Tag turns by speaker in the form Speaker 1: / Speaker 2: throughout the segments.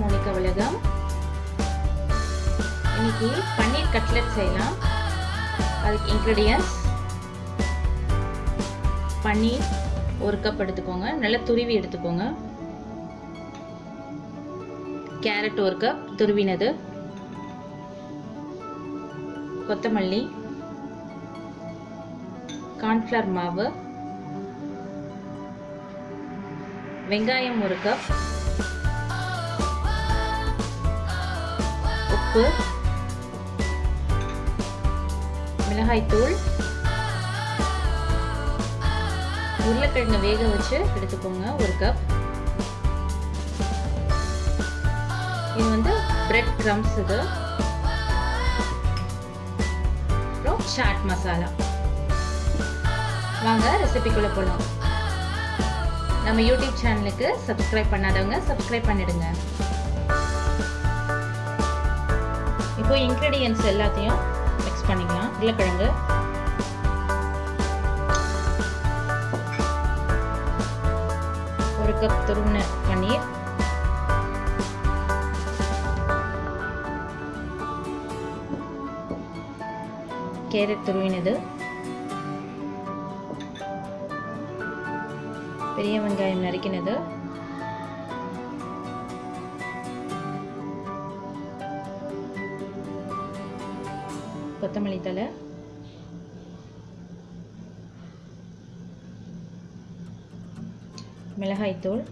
Speaker 1: Monica உலகம் இன்னைக்கு பன்னீர் cutlet செய்யலாம். அதுக்கு இன்க்ரீடியன்ஸ் பன்னீர் ஒரு கப் எடுத்துக்கோங்க. நல்லா துருவி எடுத்துக்கோங்க. கேரட் ஒரு கப் துருவினது. கொத்தமல்லி. கார்ன்ஃப்ளவர் மாவு. வெங்காயம் ஒரு கப் உப்பு மிளகாய்த்தூள் உருளைக்கிழங்கு வேக வச்சு எடுத்துக்கோங்க ஒரு கப் இது வந்து பிரெட் க்ரம்ஸ் இது. அப்புறம் சாட் மசாலா வாங்க ரெசிபிக்குள்ள போகலாம் நம்ம யூடியூப் சேனலுக்கு சப்ஸ்கிரைப் பண்ணாதவங்க சப்ஸ்கிரைப் பண்ணிடுங்க. இப்போ இன்க்ரீடியன்ஸ் எல்லாத்தையும் மிக்ஸ் பண்ணிக்கலாம். உருளைக்கிழங்கு. ஒரு கப் துருவின பன்னீர். கேரட் துருவினது. பெரிய வெங்காயம் நறுக்கினது. கொத்தமல்லி தலை மிளகாய்த்தூள்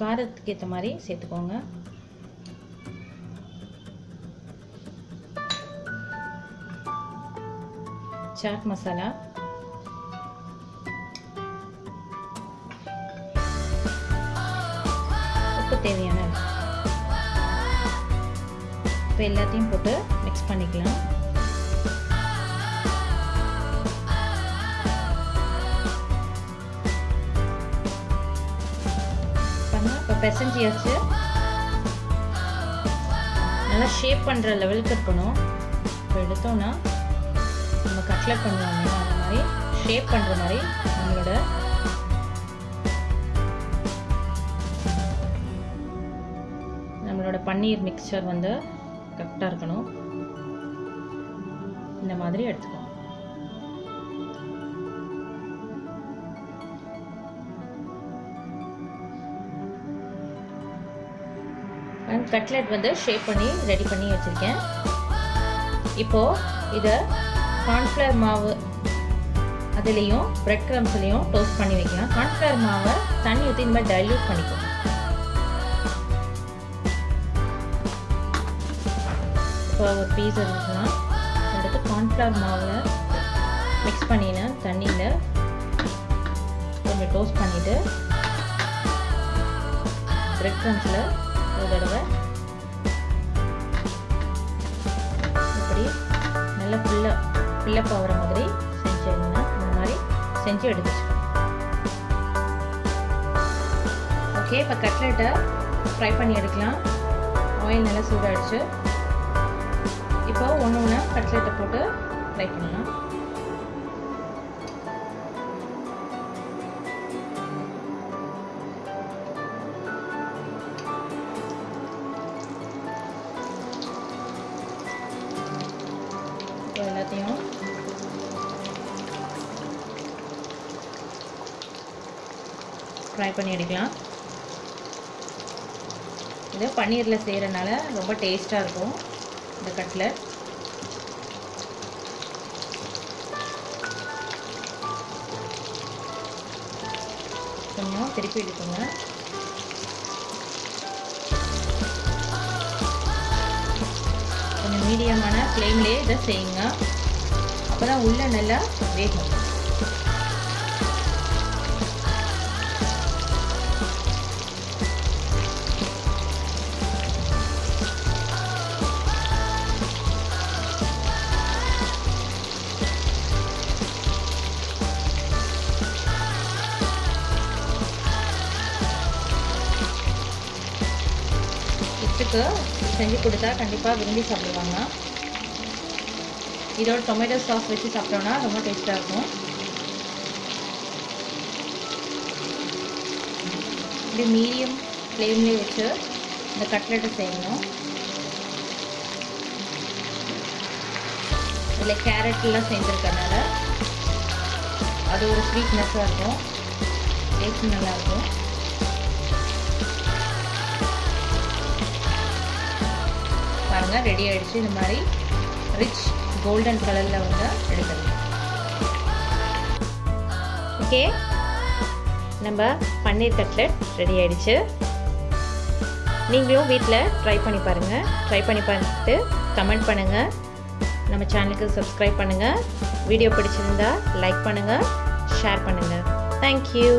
Speaker 1: காரத்துக்கு ஏற்ற மாதிரி சேர்த்துக்கோங்க. சாட் மசாலா உப்பு தேவையான இப்போ எல்லாத்தையும் போட்டு மிக்ஸ் பண்ணிக்கலாம். இப்போ பெசஞ்சியாச்சு நல்லா ஷேப் பண்ணுற லெவலுக்கு இருக்கணும். இப்போ எடுத்தோன்னா நம்ம கட்லட் பண்ணுவாங்க அந்த மாதிரி ஷேப் பண்ணுற மாதிரி நம்மளோட நம்மளோட பன்னீர் மிக்சர் வந்து கரெக்டாக இருக்கணும். இந்த மாதிரி எடுத்துக்கணும் கட்லெட் வந்து ஷேப் பண்ணி ரெடி பண்ணி வச்சுருக்கேன். இப்போது இதை கார்ன்ஃப்ளவர் மாவு அதுலேயும் ப்ரெட் க்ரம்ஸ்லேயும் டோஸ்ட் பண்ணி வைக்கலாம். கார்ன்ஃப்ளவர் மாவை தண்ணி ஊற்றி இந்த மாதிரி டைல்யூட் பண்ணிக்கோ இப்போ ஒரு பீஸ் இருந்துச்சுன்னா அடுத்து கார்ன்ஃப்ளவர் மாவில் மிக்ஸ் பண்ணினேன் தண்ணியில் கொஞ்சம் டோஸ்ட் பண்ணிவிட்டு ப்ரெட் க்ரம்ஸில் ஒரு தடவை. இப்படி நல்லா ஃபுல்லாக ஃபில்லப் ஆகிற மாதிரி செஞ்சிருந்தீங்கன்னா இந்த மாதிரி செஞ்சு எடுத்துச்சு ஓகே இப்போ கட்லெட்டை ஃப்ரை பண்ணி எடுக்கலாம். ஆயில் நல்லா சூடாகிடுச்சு இப்போ ஒன்று ஒன்றா கட்லெட்டை போட்டு ஃப்ரை பண்ணலாம். ஃப்ரை பண்ணி எடுக்கலாம். இது பன்னீரில் செய்கிறனால ரொம்ப டேஸ்ட்டாக இருக்கும் இந்த கட்லட் கொஞ்சம் திருப்பி எடுத்துங்க கொஞ்சம் மீடியமான ஃப்ளேம்லேயே இதை செய்யுங்க. அப்போ தான் உள்ளே நல்லா வேகும். கிட்ஸுக்கு செஞ்சு கொடுத்தா கண்டிப்பாக விரும்பி சாப்பிடுவாங்க. இதோட டொமேட்டோ சாஸ் வச்சு சாப்பிட்டோன்னா ரொம்ப டேஸ்ட்டாக இருக்கும். இப்படி மீடியம் ஃப்ளேம்லேயே வச்சு இந்த கட்லெட்டை செய்யணும். இதில் கேரட்லாம் செஞ்சுருக்கனால அது ஒரு ஸ்வீட்னஸ்ஸாக இருக்கும். டேஸ்ட் நல்லாயிருக்கும் பாருங்கள் ரெடி ஆகிடுச்சு இந்த மாதிரி ரிச் கோல்டன் கலரில் வந்து எடுத்துடலாம் ஓகே நம்ம பன்னீர் கட்லெட் ரெடி ஆகிடுச்சு நீங்களும் வீட்டில் ட்ரை பண்ணி பாருங்கள் ட்ரை பண்ணி பார்த்துட்டு கமெண்ட் பண்ணுங்கள் நம்ம சேனலுக்கு சப்ஸ்கிரைப் பண்ணுங்கள் வீடியோ பிடிச்சிருந்தா லைக் பண்ணுங்கள் ஷேர் பண்ணுங்கள் தேங்க்யூ